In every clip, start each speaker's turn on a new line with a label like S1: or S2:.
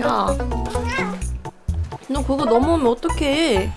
S1: 야, 너 그거 넘어오면 어떡해?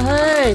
S1: hết